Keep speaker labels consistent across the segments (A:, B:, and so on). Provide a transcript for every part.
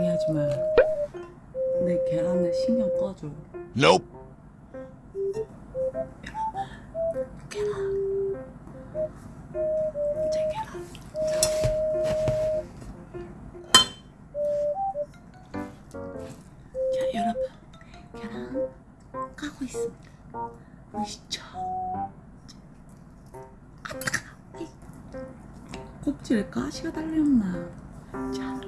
A: 방해하지 마. 내 계란에 신경 꺼줘. Nope.
B: 계란. 계란. 제 계란. 자, 여러분. 계란 까고 있습니다. 맛있죠? 껍질에 가시가 달렸나? 자.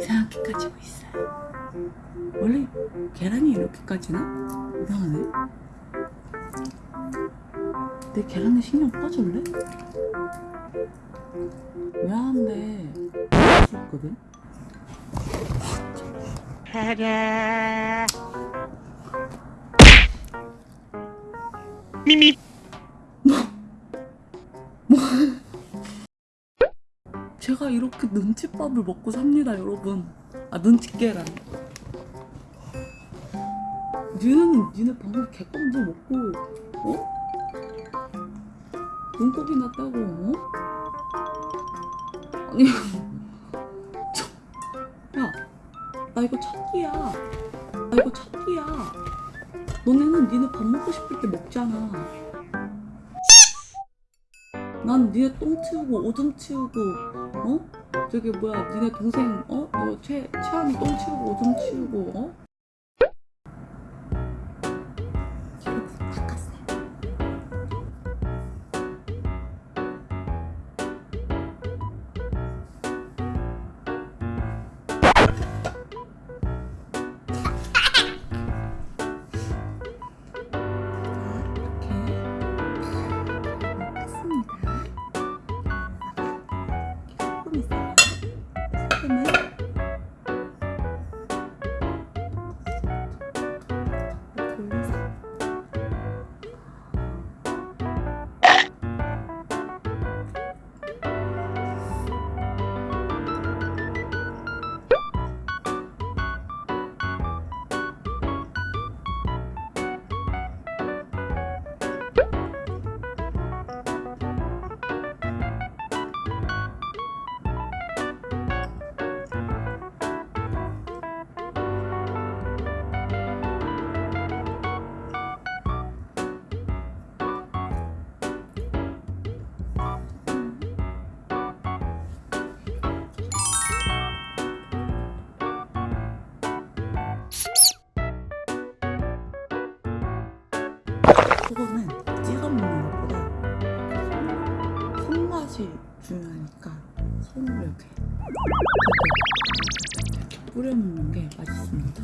B: 이상하게 까지고 있어요 원래 계란이 이렇게 까지나? 이상하네. 내 계란에 신경 꺼줄래? 미안한데 할수 있거든.
A: 미미.
B: 제가 이렇게 눈칫밥을 먹고 삽니다, 여러분. 아, 눈치 계란. 니는 니네 방금 개껌도 먹고, 어? 눈곱이 났다고, 어? 아니, 저, 야, 나 이거 첫 끼야. 나 이거 첫 끼야. 너네는 니네 밥 먹고 싶을 때 먹잖아. 난 니네 똥 치우고 오줌 치우고 어? 저기 뭐야 니네 동생 어? 너 최 최한이 똥 치우고 오줌 치우고 어? 그거는 찍어 먹는 것보다 손맛이 중요하니까 손으로 이렇게, 이렇게 뿌려 먹는 게 맛있습니다.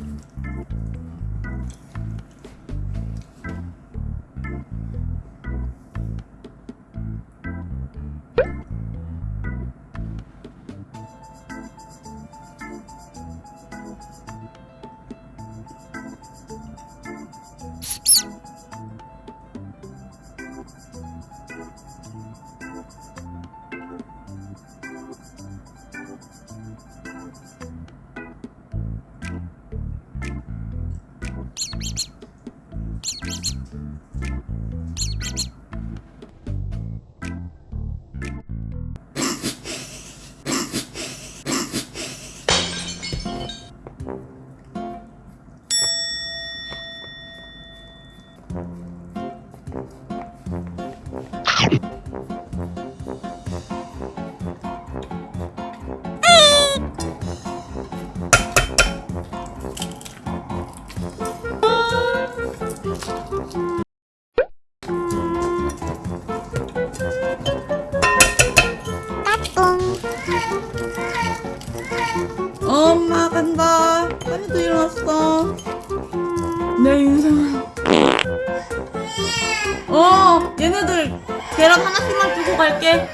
B: 엄마 간다. 하늘도 일어났어. 내 계란 하나씩만 두고 갈게.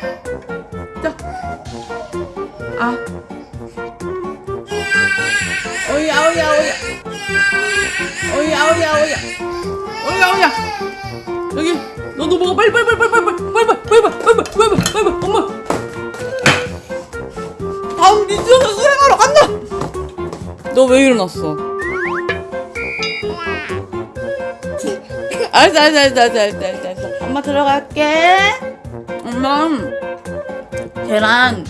B: 자. 아. 오야, 오야, 오야. 오야, 오야, 오야. 오야, 오야. 여기, 너도 먹어. 빨리, 빨리, 빨리, 빨리, 빨리, 빨리, 빨리, 빨리, 빨리, 빨리, 빨리, 빨리, 엄마. 다음 미션을 수행하러 간다. 너 왜 일어났어? 알았어, 알았어, 알았어, 알았어, 들어갈게. 엄마 계란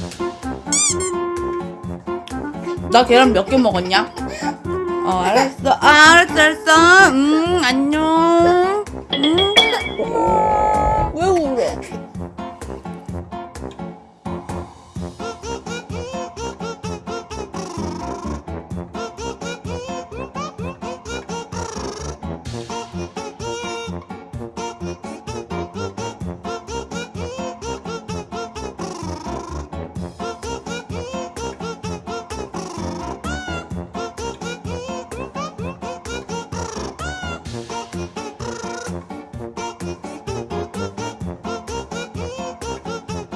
B: 나 계란 몇 개 먹었냐? 어 알았어 아, 알았어 알았어 음 안녕 음